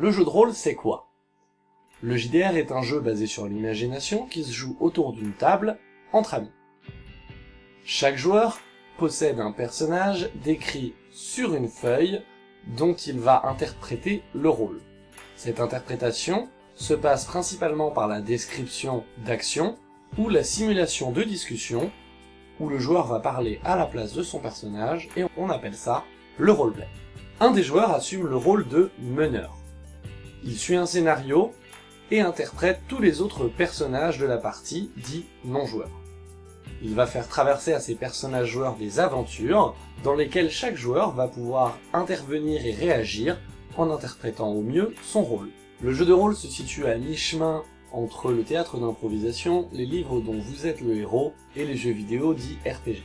Le jeu de rôle, c'est quoi? Le JDR est un jeu basé sur l'imagination qui se joue autour d'une table, entre amis. Chaque joueur possède un personnage décrit sur une feuille dont il va interpréter le rôle. Cette interprétation se passe principalement par la description d'actions ou la simulation de discussion où le joueur va parler à la place de son personnage et on appelle ça le roleplay. Un des joueurs assume le rôle de meneur. Il suit un scénario et interprète tous les autres personnages de la partie, dits non-joueurs. Il va faire traverser à ses personnages joueurs des aventures, dans lesquelles chaque joueur va pouvoir intervenir et réagir en interprétant au mieux son rôle. Le jeu de rôle se situe à mi-chemin entre le théâtre d'improvisation, les livres dont vous êtes le héros, et les jeux vidéo dits RPG.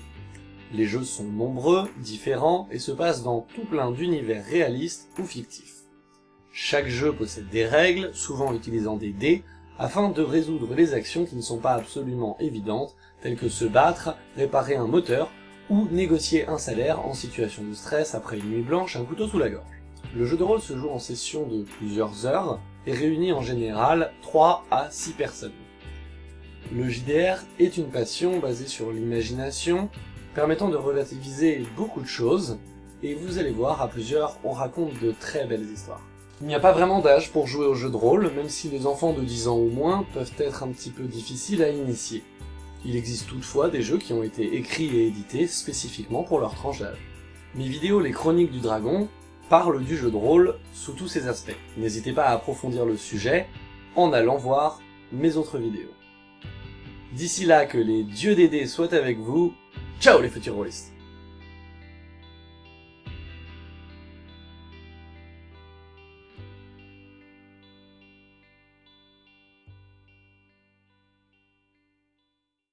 Les jeux sont nombreux, différents, et se passent dans tout plein d'univers réalistes ou fictifs. Chaque jeu possède des règles, souvent utilisant des dés, afin de résoudre les actions qui ne sont pas absolument évidentes, telles que se battre, réparer un moteur, ou négocier un salaire en situation de stress après une nuit blanche, un couteau sous la gorge. Le jeu de rôle se joue en session de plusieurs heures, et réunit en général 3 à 6 personnes. Le JDR est une passion basée sur l'imagination, permettant de relativiser beaucoup de choses, et vous allez voir, à plusieurs, on raconte de très belles histoires. Il n'y a pas vraiment d'âge pour jouer au jeu de rôle, même si les enfants de 10 ans ou moins peuvent être un petit peu difficiles à initier. Il existe toutefois des jeux qui ont été écrits et édités spécifiquement pour leur tranche d'âge. Mes vidéos Les Chroniques du Dragon parlent du jeu de rôle sous tous ses aspects. N'hésitez pas à approfondir le sujet en allant voir mes autres vidéos. D'ici là, que les dieux d'aider soient avec vous, ciao les futurs